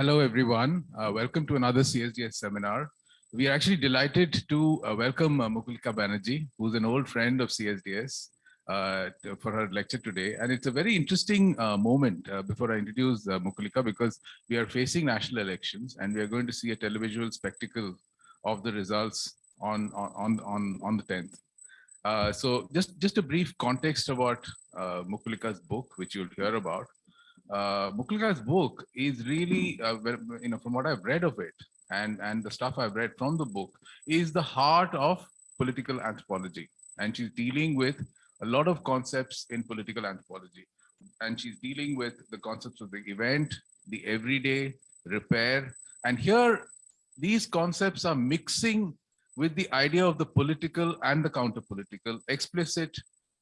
Hello, everyone. Uh, welcome to another CSDS seminar. We are actually delighted to uh, welcome uh, Mukulika Banerjee, who's an old friend of CSDS, uh, for her lecture today. And it's a very interesting uh, moment uh, before I introduce Mukulika, because we are facing national elections and we are going to see a televisual spectacle of the results on, on, on, on the 10th. Uh, so just, just a brief context about Mukulika's book, which you'll hear about. Uh, book is really, uh, you know, from what I've read of it and, and the stuff I've read from the book is the heart of political anthropology. And she's dealing with a lot of concepts in political anthropology. And she's dealing with the concepts of the event, the everyday, repair. And here, these concepts are mixing with the idea of the political and the counter-political, explicit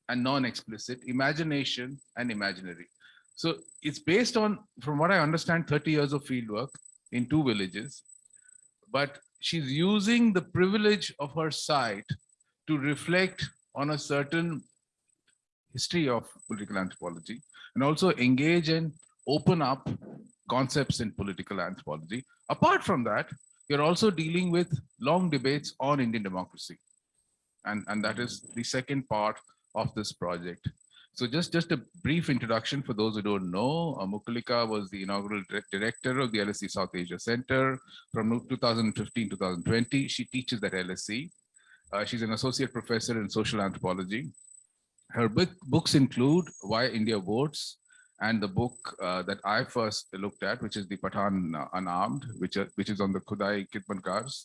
and non-explicit, imagination and imaginary. So it's based on, from what I understand, 30 years of fieldwork in two villages, but she's using the privilege of her site to reflect on a certain history of political anthropology and also engage and open up concepts in political anthropology. Apart from that, you're also dealing with long debates on Indian democracy. And, and that is the second part of this project. So just, just a brief introduction for those who don't know, uh, Mukulika was the inaugural director of the LSE South Asia Center from 2015-2020. She teaches at LSE. Uh, she's an associate professor in social anthropology. Her book, books include Why India Votes, and the book uh, that I first looked at, which is the Pathan Unarmed, which, uh, which is on the Khudai Khidmatkars,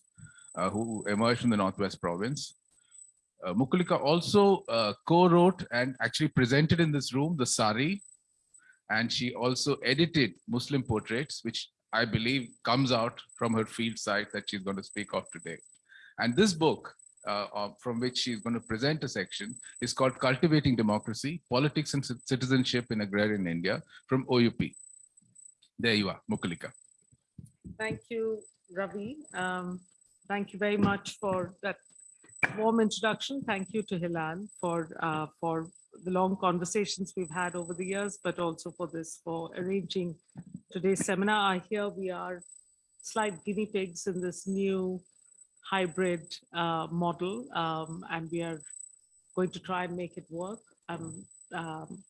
uh, who emerged from the Northwest province. Uh, Mukulika also uh, co-wrote and actually presented in this room the Sari, and she also edited Muslim portraits, which I believe comes out from her field site that she's going to speak of today. And this book uh, from which she's going to present a section is called Cultivating Democracy, Politics and Citizenship in Agrarian India from OUP. There you are, Mukulika. Thank you, Ravi. Um, thank you very much for that warm introduction. Thank you to Hilal for, uh, for the long conversations we've had over the years, but also for this, for arranging today's seminar. I hear we are slight guinea pigs in this new hybrid uh, model, um, and we are going to try and make it work. Um, um,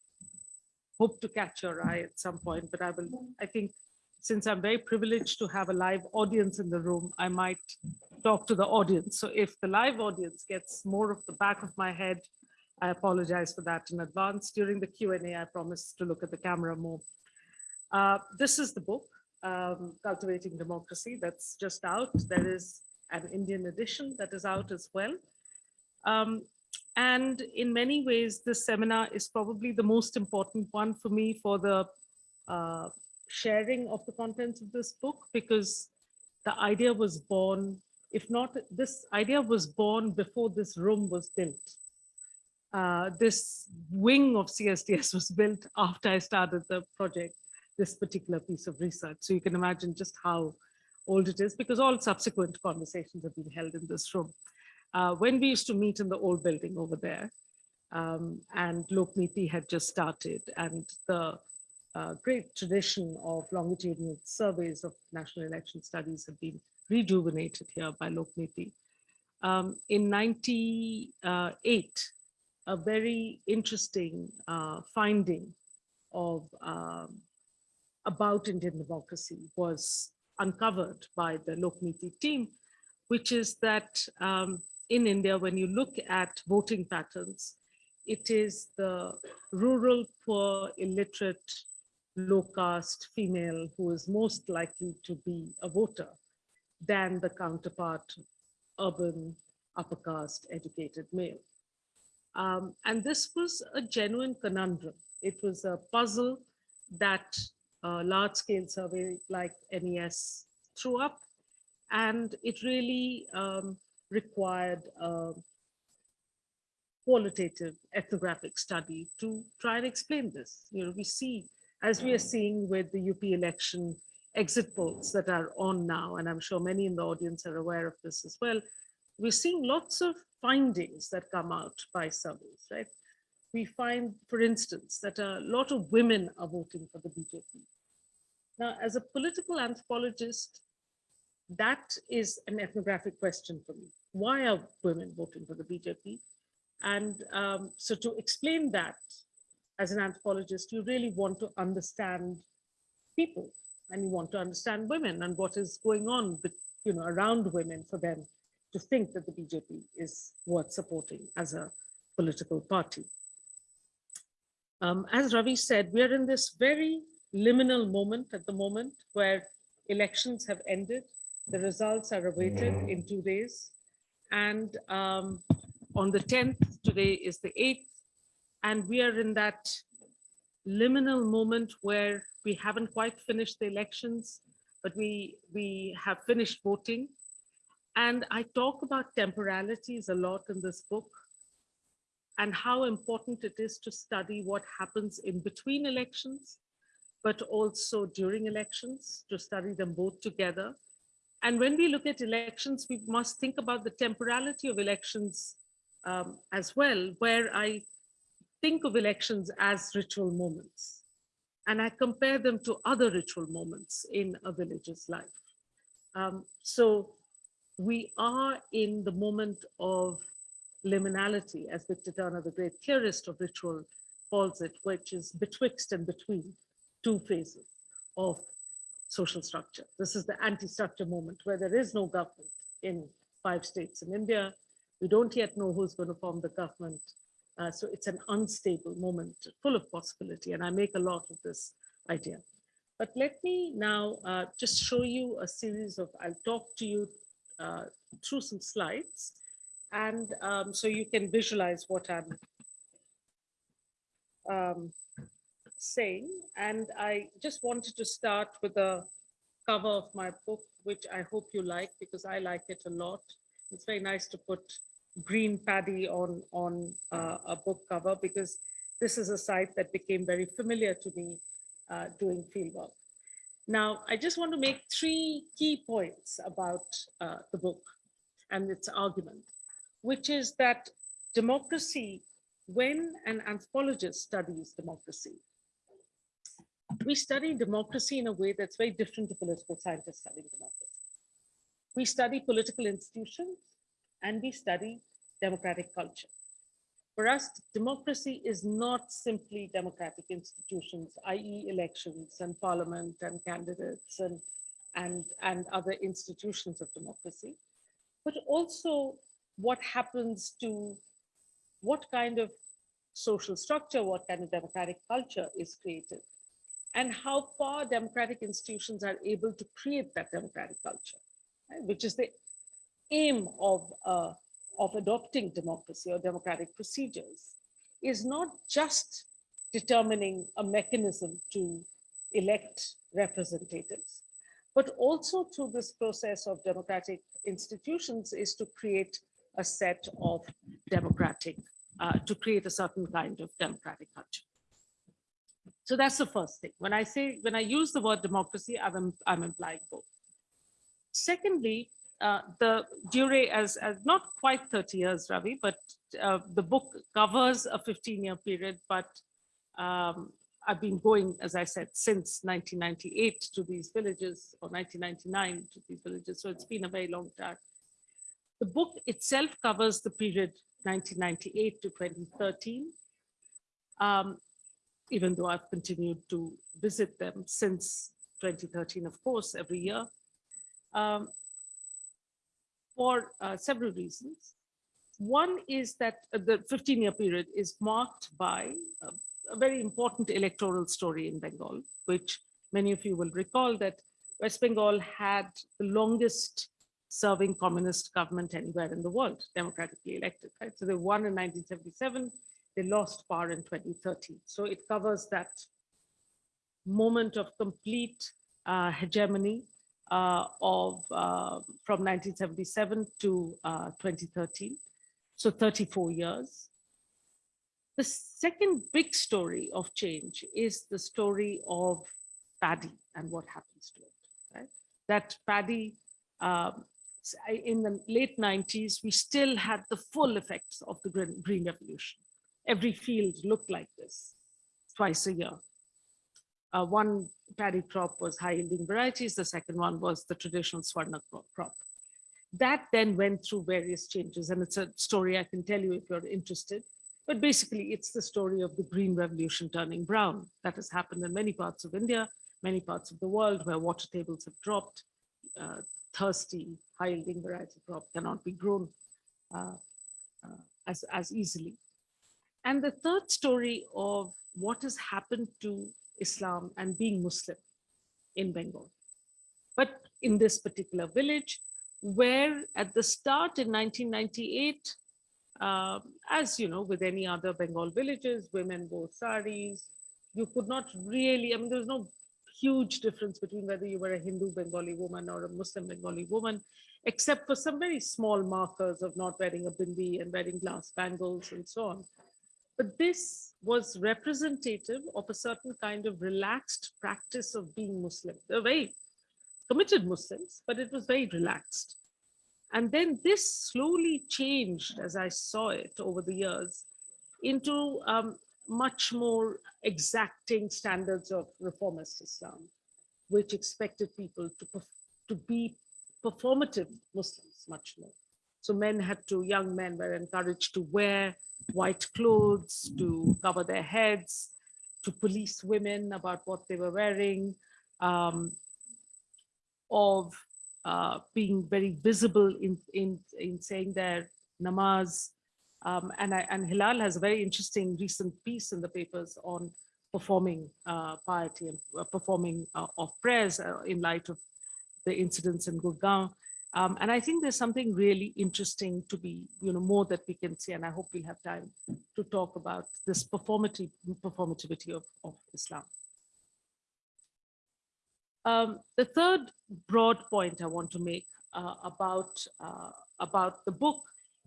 hope to catch your eye at some point, but I will, I think since I'm very privileged to have a live audience in the room, I might talk to the audience. So if the live audience gets more of the back of my head, I apologize for that in advance. During the Q&A, I promise to look at the camera more. Uh, this is the book, um, Cultivating Democracy, that's just out. There is an Indian edition that is out as well. Um, and in many ways, this seminar is probably the most important one for me for the uh, sharing of the contents of this book, because the idea was born, if not, this idea was born before this room was built. Uh, this wing of CSDS was built after I started the project, this particular piece of research. So you can imagine just how old it is because all subsequent conversations have been held in this room. Uh, when we used to meet in the old building over there, um, and Lokniti had just started, and the uh, great tradition of longitudinal surveys of national election studies have been rejuvenated here by Lokniti. Um, in 98, a very interesting uh, finding of um, about Indian democracy was uncovered by the Lokniti team, which is that um, in India, when you look at voting patterns, it is the rural, poor, illiterate, low caste female who is most likely to be a voter than the counterpart urban, upper caste, educated male. Um, and this was a genuine conundrum. It was a puzzle that uh, large scale survey like NES threw up. And it really um, required a qualitative ethnographic study to try and explain this. You know, we see, as we are seeing with the UP election exit polls that are on now, and I'm sure many in the audience are aware of this as well, we're seeing lots of findings that come out by surveys, right? We find, for instance, that a lot of women are voting for the BJP Now, as a political anthropologist, that is an ethnographic question for me. Why are women voting for the BJP? And um, so to explain that as an anthropologist, you really want to understand people and you want to understand women and what is going on with, you know, around women for them to think that the BJP is worth supporting as a political party. Um, as Ravi said, we are in this very liminal moment at the moment where elections have ended. The results are awaited in two days. And um, on the 10th, today is the 8th, and we are in that liminal moment where we haven't quite finished the elections, but we, we have finished voting. And I talk about temporalities a lot in this book and how important it is to study what happens in between elections, but also during elections, to study them both together. And when we look at elections, we must think about the temporality of elections um, as well, where I think of elections as ritual moments. And I compare them to other ritual moments in a village's life. Um, so we are in the moment of liminality, as Victor Turner, the great theorist of ritual, calls it, which is betwixt and between two phases of social structure. This is the anti-structure moment where there is no government in five states in India. We don't yet know who's going to form the government. Uh, so it's an unstable moment full of possibility. And I make a lot of this idea. But let me now uh, just show you a series of, I'll talk to you uh, through some slides. And um, so you can visualize what I'm um, saying. And I just wanted to start with a cover of my book, which I hope you like because I like it a lot. It's very nice to put green paddy on, on uh, a book cover because this is a site that became very familiar to me uh, doing fieldwork. Now, I just want to make three key points about uh, the book and its argument, which is that democracy, when an anthropologist studies democracy, we study democracy in a way that's very different to political scientists studying democracy. We study political institutions and we study democratic culture. For us, democracy is not simply democratic institutions, i.e. elections and parliament and candidates and, and, and other institutions of democracy, but also what happens to what kind of social structure, what kind of democratic culture is created, and how far democratic institutions are able to create that democratic culture, right? which is the aim of uh, of adopting democracy or democratic procedures is not just determining a mechanism to elect representatives, but also through this process of democratic institutions is to create a set of democratic, uh, to create a certain kind of democratic culture. So that's the first thing. When I say, when I use the word democracy, I'm, I'm implying both. Secondly, uh, the Dure as, as not quite 30 years, Ravi, but uh, the book covers a 15 year period, but um, I've been going, as I said, since 1998 to these villages or 1999 to these villages. So it's been a very long time. The book itself covers the period 1998 to 2013. Um, even though I've continued to visit them since 2013, of course, every year. Um, for uh, several reasons. One is that uh, the 15-year period is marked by a, a, very important electoral story in Bengal, which many of you will recall that West Bengal had the longest serving communist government anywhere in the world, democratically elected. Right? So they won in 1977, they lost power in 2013. So it covers that moment of complete uh, hegemony of uh, from 1977 to uh, 2013, so 34 years. The second big story of change is the story of paddy and what happens to it. Right? That paddy um, in the late 90s, we still had the full effects of the Green, green Revolution. Every field looked like this twice a year. Uh, one paddy crop was high yielding varieties. The second one was the traditional Swarna crop. That then went through various changes and it's a story I can tell you if you're interested. But basically it's the story of the green revolution turning brown. That has happened in many parts of India, many parts of the world where water tables have dropped. Uh, thirsty, high yielding variety crop cannot be grown uh, uh, as, as easily. And the third story of what has happened to Islam and being Muslim in Bengal. But in this particular village, where at the start in 1998, um, as you know, with any other Bengal villages, women wore saris. You could not really, I mean, there was no huge difference between whether you were a Hindu Bengali woman or a Muslim Bengali woman, except for some very small markers of not wearing a bindi and wearing glass bangles and so on. But this was representative of a certain kind of relaxed practice of being Muslim. They're very committed Muslims, but it was very relaxed. And then this slowly changed as I saw it over the years into um, much more exacting standards of reformist Islam, which expected people to, to be performative Muslims much more. So men had to, young men were encouraged to wear white clothes, to cover their heads, to police women about what they were wearing, um, of uh, being very visible in, in, in saying their namaz. Um, and, I, and Hilal has a very interesting recent piece in the papers on performing uh, piety and uh, performing uh, of prayers uh, in light of the incidents in Gurgaon. Um, and I think there's something really interesting to be, you know, more that we can see, and I hope we'll have time to talk about this performative performativity of, of Islam. Um, the third broad point I want to make uh, about uh, about the book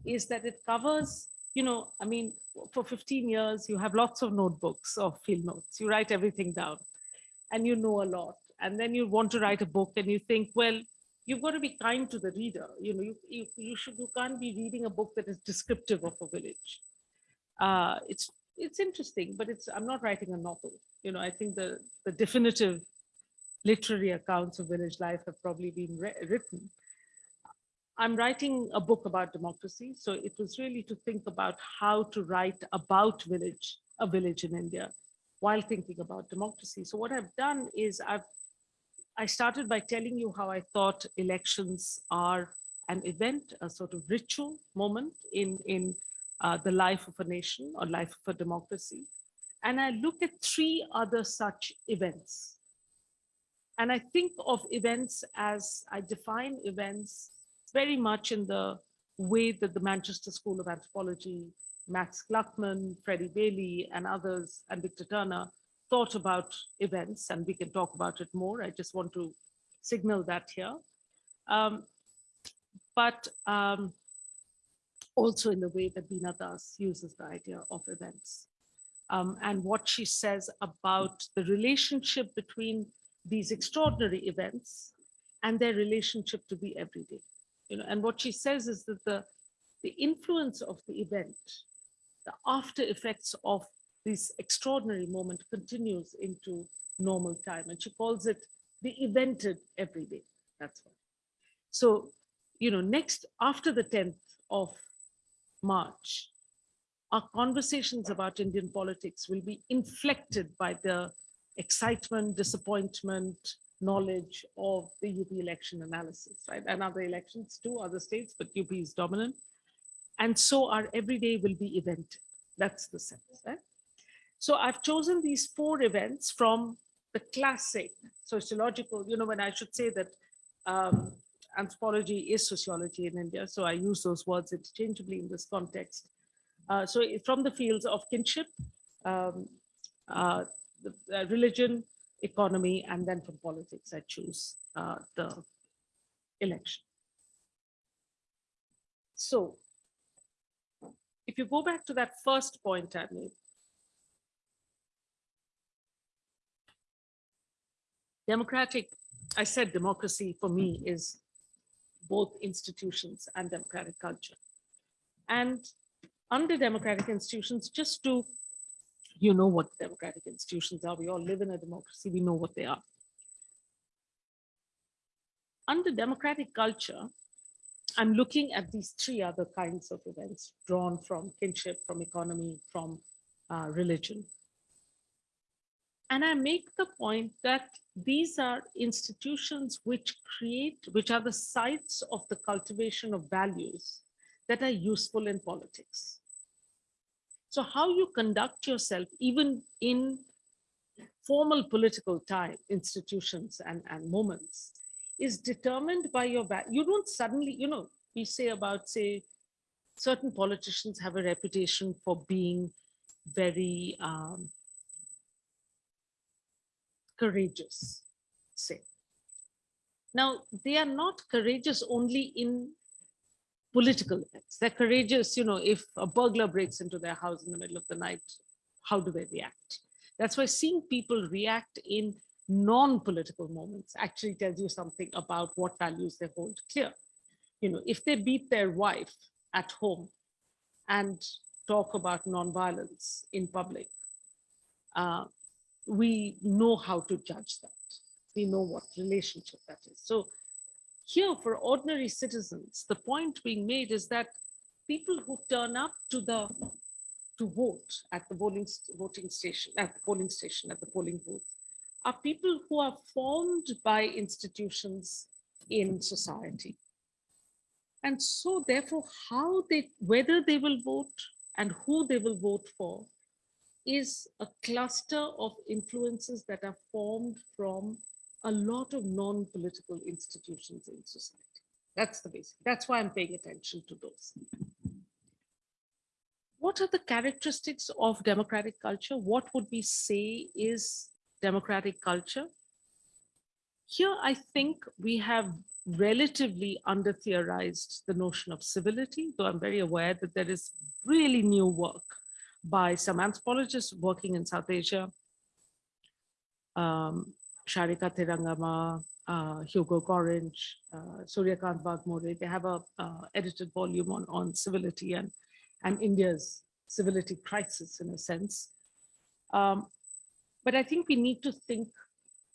is that it covers, you know, I mean, for 15 years, you have lots of notebooks or field notes. You write everything down and you know a lot. And then you want to write a book and you think, well, you've got to be kind to the reader. You know, you, you, you should, you can't be reading a book that is descriptive of a village. Uh, it's, it's interesting, but it's, I'm not writing a novel. You know, I think the, the definitive literary accounts of village life have probably been written. I'm writing a book about democracy. So it was really to think about how to write about village, a village in India while thinking about democracy. So what I've done is I've I started by telling you how I thought elections are an event, a sort of ritual moment in, in uh, the life of a nation or life of a democracy. And I look at three other such events. And I think of events as I define events very much in the way that the Manchester School of Anthropology, Max Gluckman, Freddie Bailey, and others, and Victor Turner thought about events, and we can talk about it more. I just want to signal that here. Um, but um, also in the way that Veena Das uses the idea of events. Um, and what she says about the relationship between these extraordinary events and their relationship to the everyday. You know, and what she says is that the, the influence of the event, the after effects of this extraordinary moment continues into normal time. And she calls it the evented everyday. That's what. So, you know, next after the 10th of March, our conversations about Indian politics will be inflected by the excitement, disappointment, knowledge of the UP election analysis, right? And other elections too, other states, but UP is dominant. And so our everyday will be evented. That's the sense, right? So I've chosen these four events from the classic sociological, you know, when I should say that um, anthropology is sociology in India. So I use those words interchangeably in this context. Uh, so from the fields of kinship, um, uh, the, uh, religion, economy, and then from politics, I choose uh, the election. So if you go back to that first point I made, democratic, I said democracy for me is both institutions and democratic culture. And under democratic institutions, just to, you know what democratic institutions are, we all live in a democracy, we know what they are. under democratic culture, I'm looking at these three other kinds of events drawn from kinship, from economy, from uh, religion. And I make the point that these are institutions which create, which are the sites of the cultivation of values that are useful in politics. So how you conduct yourself, even in formal political time, institutions and, and moments, is determined by your, you don't suddenly, you know, we say about, say, certain politicians have a reputation for being very um, courageous, say. Now, they are not courageous only in political events. They're courageous, you know, if a burglar breaks into their house in the middle of the night, how do they react? That's why seeing people react in non-political moments actually tells you something about what values they hold clear. You know, if they beat their wife at home and talk about non-violence in public, uh, we know how to judge that. We know what relationship that is. So here for ordinary citizens, the point being made is that people who turn up to the to vote at the voting voting station, at the polling station, at the polling booth, are people who are formed by institutions in society. And so therefore, how they, whether they will vote and who they will vote for is a cluster of influences that are formed from a lot of non-political institutions in society. That's the basic. That's why I'm paying attention to those. What are the characteristics of democratic culture? What would we say is democratic culture? Here, I think we have relatively under theorized the notion of civility, though I'm very aware that there is really new work by some anthropologists working in South Asia, um, Sharika Thiranagama, uh, Hugo Gorringe, uh, Suryakant Waghmore, they have a uh, edited volume on, on civility and, and India's civility crisis in a sense. Um, but I think we need to think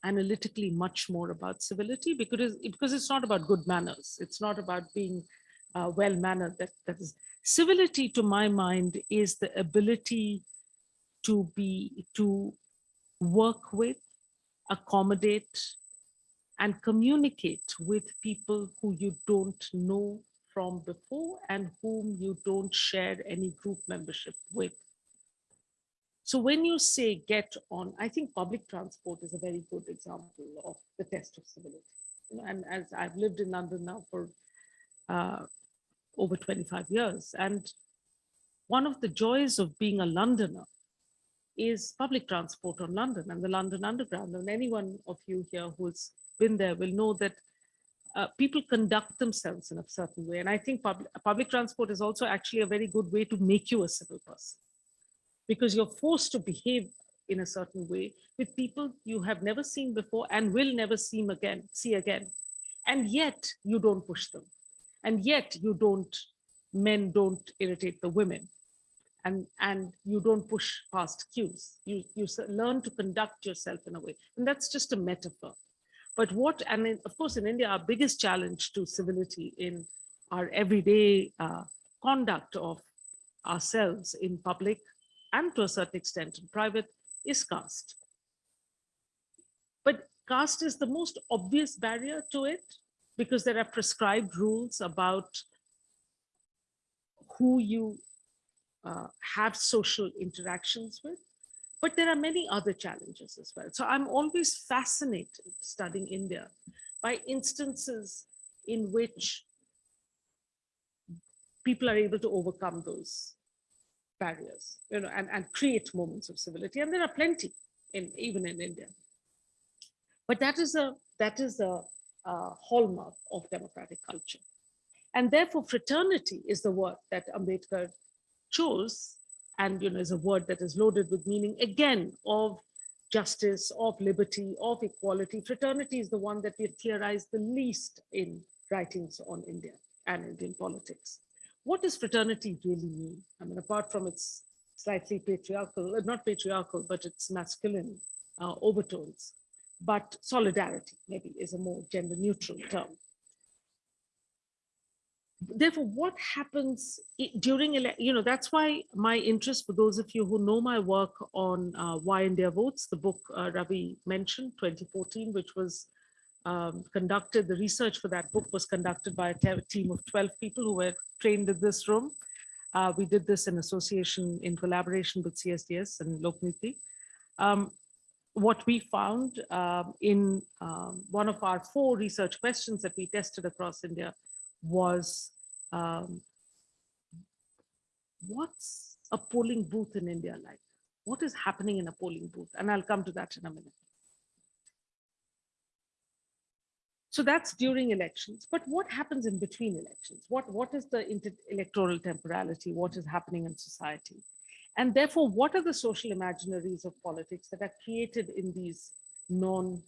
analytically much more about civility because, because it's not about good manners. It's not about being uh, well-mannered. That, that is civility to my mind is the ability to be, to work with, accommodate, and communicate with people who you don't know from before and whom you don't share any group membership with. So when you say get on, I think public transport is a very good example of the test of civility. You know, and as I've lived in London now for uh, over 25 years, and one of the joys of being a Londoner is public transport on London and the London Underground. And anyone of you here who's been there will know that uh, people conduct themselves in a certain way. And I think public, public transport is also actually a very good way to make you a civil person because you're forced to behave in a certain way with people you have never seen before and will never see again, see again. And yet you don't push them. And yet you don't, men don't irritate the women. And, and you don't push past queues. You, you learn to conduct yourself in a way. And that's just a metaphor. But what, and in, of course, in India, our biggest challenge to civility in our everyday uh, conduct of ourselves in public and to a certain extent in private is caste. But caste is the most obvious barrier to it because there are prescribed rules about who you uh, have social interactions with. But there are many other challenges as well. So I'm always fascinated studying India by instances in which people are able to overcome those barriers, you know, and, and create moments of civility. And there are plenty in even in India. But that is a that is a, a hallmark of democratic culture. And therefore, fraternity is the word that Ambedkar chose and you know is a word that is loaded with meaning again of justice, of liberty, of equality. Fraternity is the one that we have theorized the least in writings on India and Indian politics. What does fraternity really mean? I mean, apart from its slightly patriarchal, uh, not patriarchal, but its masculine uh, overtones, but solidarity maybe is a more gender neutral term. therefore, what happens during, you know, that's why my interest, for those of you who know my work on uh, Why India Votes, the book uh, Ravi mentioned, 2014, which was um, conducted, the research for that book was conducted by a team of 12 people who were trained in this room. Uh, We did this in association, in collaboration with CSDS and Lokniti. Um, What we found um, in um, one of our four research questions that we tested across India was um, what's a polling booth in India like? What is happening in a polling booth? And I'll come to that in a minute. So that's during elections, but what happens in between elections? What, what is the electoral temporality? What is happening in society? And therefore, what are the social imaginaries of politics that are created in these non